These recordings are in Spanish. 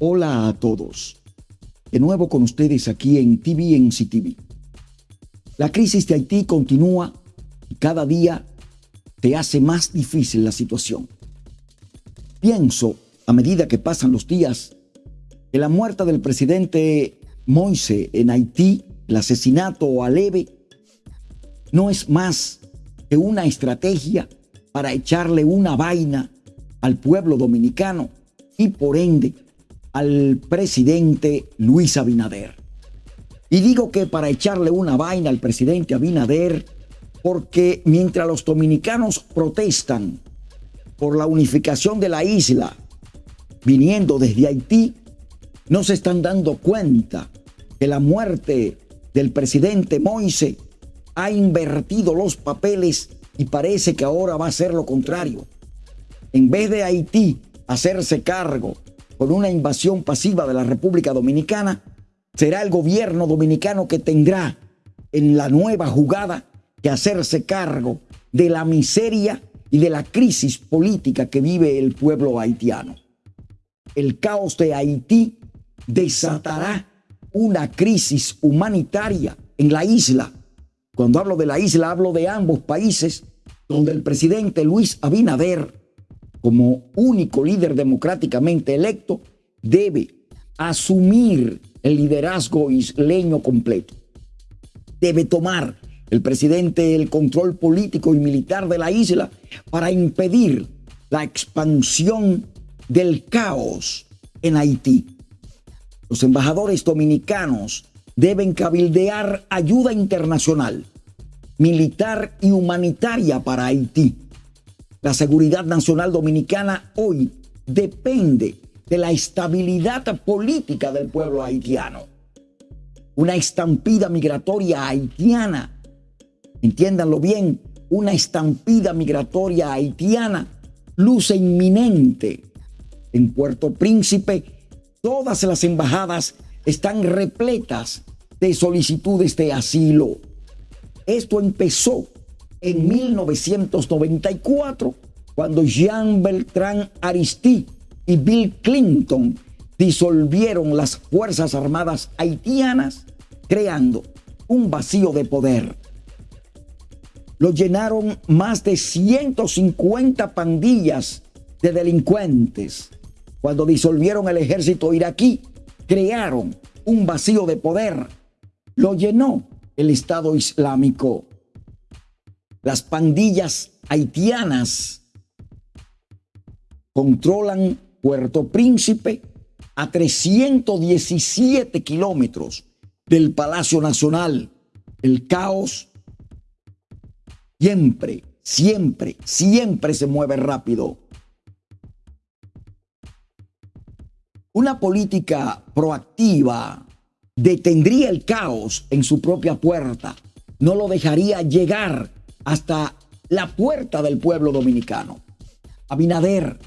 Hola a todos. De nuevo con ustedes aquí en TV en CTV. La crisis de Haití continúa y cada día te hace más difícil la situación. Pienso, a medida que pasan los días, que la muerte del presidente Moise en Haití, el asesinato aleve, no es más que una estrategia para echarle una vaina al pueblo dominicano y por ende al presidente Luis Abinader. Y digo que para echarle una vaina al presidente Abinader, porque mientras los dominicanos protestan por la unificación de la isla, viniendo desde Haití, no se están dando cuenta que la muerte del presidente Moise ha invertido los papeles y parece que ahora va a ser lo contrario. En vez de Haití hacerse cargo con una invasión pasiva de la República Dominicana, será el gobierno dominicano que tendrá en la nueva jugada que hacerse cargo de la miseria y de la crisis política que vive el pueblo haitiano. El caos de Haití desatará una crisis humanitaria en la isla. Cuando hablo de la isla, hablo de ambos países donde el presidente Luis Abinader como único líder democráticamente electo, debe asumir el liderazgo isleño completo. Debe tomar el presidente el control político y militar de la isla para impedir la expansión del caos en Haití. Los embajadores dominicanos deben cabildear ayuda internacional, militar y humanitaria para Haití la seguridad nacional dominicana hoy depende de la estabilidad política del pueblo haitiano. Una estampida migratoria haitiana, entiéndanlo bien, una estampida migratoria haitiana luce inminente. En Puerto Príncipe, todas las embajadas están repletas de solicitudes de asilo. Esto empezó en 1994, cuando Jean Beltrán Aristide y Bill Clinton disolvieron las Fuerzas Armadas haitianas, creando un vacío de poder. Lo llenaron más de 150 pandillas de delincuentes. Cuando disolvieron el ejército iraquí, crearon un vacío de poder. Lo llenó el Estado Islámico las pandillas haitianas controlan Puerto Príncipe a 317 kilómetros del Palacio Nacional. El caos siempre, siempre, siempre se mueve rápido. Una política proactiva detendría el caos en su propia puerta, no lo dejaría llegar hasta la puerta del pueblo dominicano. Abinader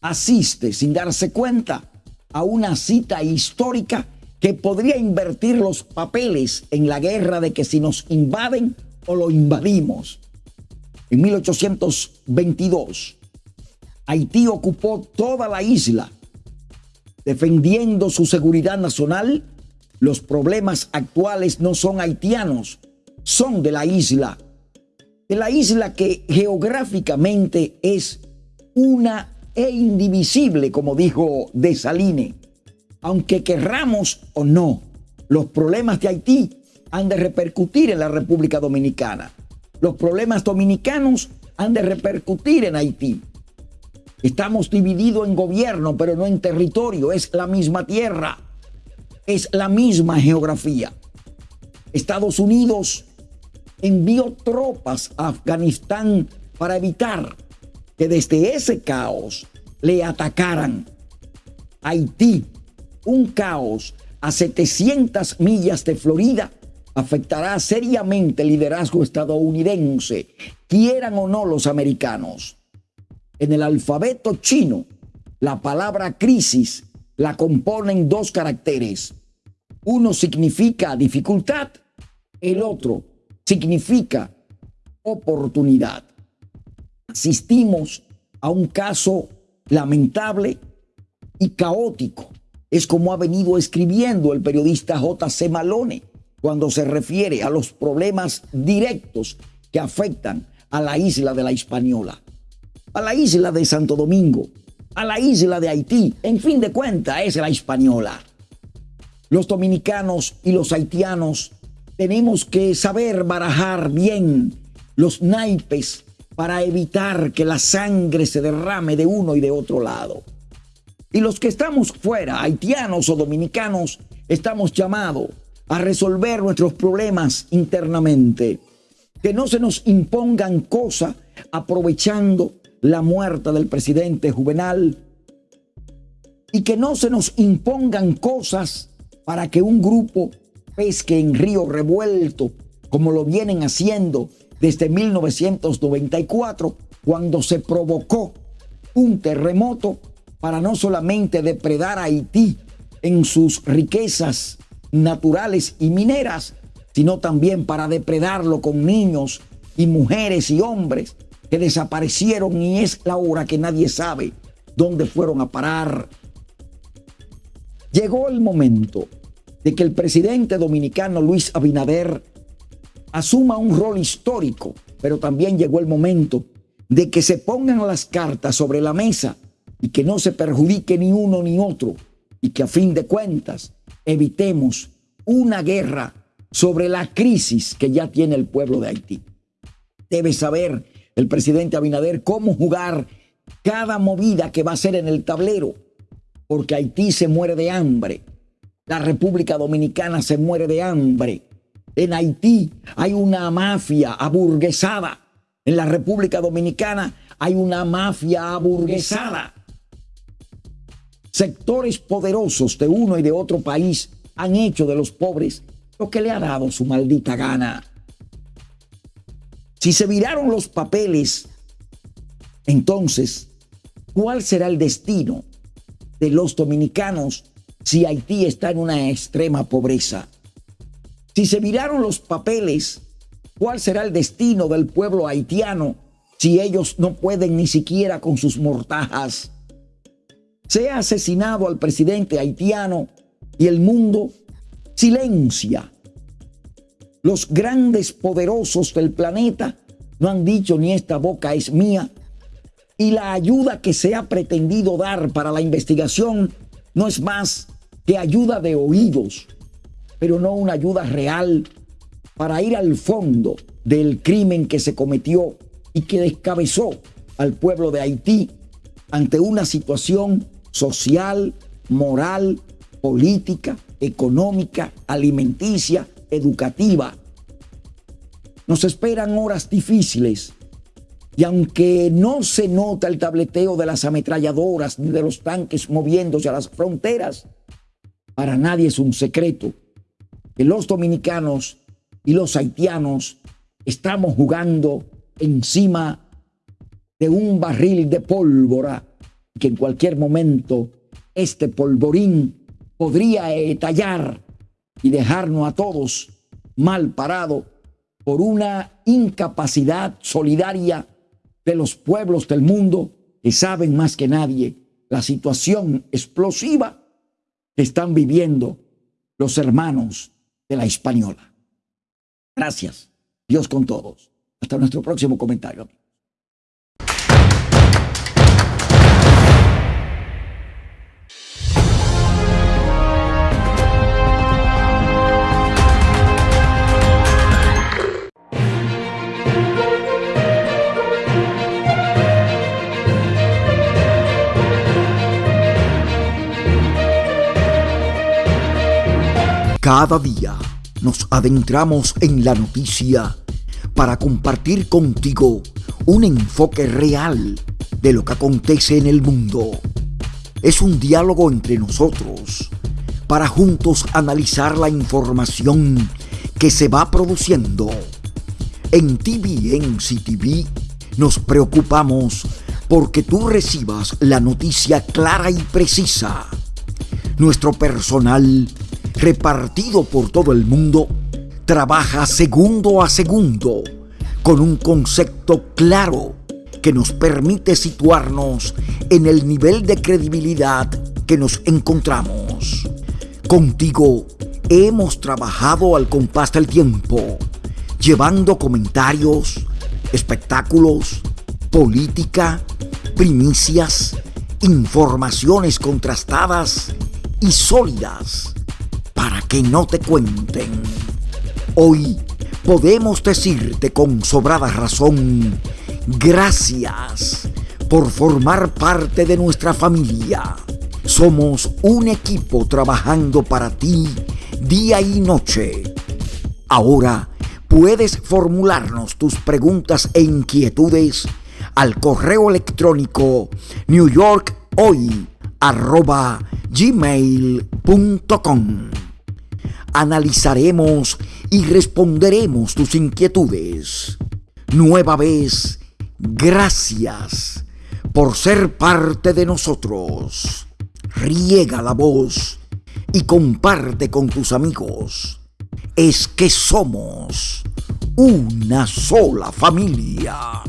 asiste sin darse cuenta a una cita histórica que podría invertir los papeles en la guerra de que si nos invaden o lo invadimos. En 1822, Haití ocupó toda la isla, defendiendo su seguridad nacional. Los problemas actuales no son haitianos, son de la isla de la isla que geográficamente es una e indivisible, como dijo Desaline. Aunque querramos o no, los problemas de Haití han de repercutir en la República Dominicana. Los problemas dominicanos han de repercutir en Haití. Estamos divididos en gobierno, pero no en territorio. Es la misma tierra. Es la misma geografía. Estados Unidos envió tropas a Afganistán para evitar que desde ese caos le atacaran. Haití, un caos a 700 millas de Florida, afectará seriamente el liderazgo estadounidense, quieran o no los americanos. En el alfabeto chino, la palabra crisis la componen dos caracteres. Uno significa dificultad, el otro significa oportunidad. Asistimos a un caso lamentable y caótico es como ha venido escribiendo el periodista J.C. Malone cuando se refiere a los problemas directos que afectan a la isla de la Hispaniola, a la isla de Santo Domingo, a la isla de Haití. En fin de cuentas, es la Hispaniola. Los dominicanos y los haitianos tenemos que saber barajar bien los naipes para evitar que la sangre se derrame de uno y de otro lado. Y los que estamos fuera, haitianos o dominicanos, estamos llamados a resolver nuestros problemas internamente. Que no se nos impongan cosas aprovechando la muerte del presidente Juvenal. Y que no se nos impongan cosas para que un grupo pesque en río revuelto, como lo vienen haciendo desde 1994, cuando se provocó un terremoto para no solamente depredar a Haití en sus riquezas naturales y mineras, sino también para depredarlo con niños y mujeres y hombres que desaparecieron y es la hora que nadie sabe dónde fueron a parar. Llegó el momento de que el presidente dominicano Luis Abinader asuma un rol histórico, pero también llegó el momento de que se pongan las cartas sobre la mesa y que no se perjudique ni uno ni otro y que a fin de cuentas evitemos una guerra sobre la crisis que ya tiene el pueblo de Haití. Debe saber el presidente Abinader cómo jugar cada movida que va a hacer en el tablero, porque Haití se muere de hambre, la República Dominicana se muere de hambre, en Haití hay una mafia aburguesada, en la República Dominicana hay una mafia aburguesada. Sectores poderosos de uno y de otro país han hecho de los pobres lo que le ha dado su maldita gana. Si se viraron los papeles, entonces, ¿cuál será el destino de los dominicanos si Haití está en una extrema pobreza? Si se viraron los papeles, ¿cuál será el destino del pueblo haitiano si ellos no pueden ni siquiera con sus mortajas? Se ha asesinado al presidente haitiano y el mundo silencia. Los grandes poderosos del planeta no han dicho ni esta boca es mía. Y la ayuda que se ha pretendido dar para la investigación no es más que ayuda de oídos, pero no una ayuda real para ir al fondo del crimen que se cometió y que descabezó al pueblo de Haití ante una situación social, moral, política, económica, alimenticia, educativa. Nos esperan horas difíciles y aunque no se nota el tableteo de las ametralladoras ni de los tanques moviéndose a las fronteras, para nadie es un secreto que los dominicanos y los haitianos estamos jugando encima de un barril de pólvora que en cualquier momento este polvorín podría estallar y dejarnos a todos mal parados por una incapacidad solidaria de los pueblos del mundo que saben más que nadie la situación explosiva que están viviendo los hermanos de la Hispaniola. Gracias. Dios con todos. Hasta nuestro próximo comentario. Cada día nos adentramos en la noticia para compartir contigo un enfoque real de lo que acontece en el mundo. Es un diálogo entre nosotros para juntos analizar la información que se va produciendo. En TVNC TV nos preocupamos porque tú recibas la noticia clara y precisa. Nuestro personal repartido por todo el mundo, trabaja segundo a segundo con un concepto claro que nos permite situarnos en el nivel de credibilidad que nos encontramos. Contigo hemos trabajado al compás del tiempo, llevando comentarios, espectáculos, política, primicias, informaciones contrastadas y sólidas que no te cuenten. Hoy podemos decirte con sobrada razón, gracias por formar parte de nuestra familia. Somos un equipo trabajando para ti día y noche. Ahora puedes formularnos tus preguntas e inquietudes al correo electrónico newyorkhoy.gmail.com Analizaremos y responderemos tus inquietudes. Nueva vez, gracias por ser parte de nosotros. Riega la voz y comparte con tus amigos. Es que somos una sola familia.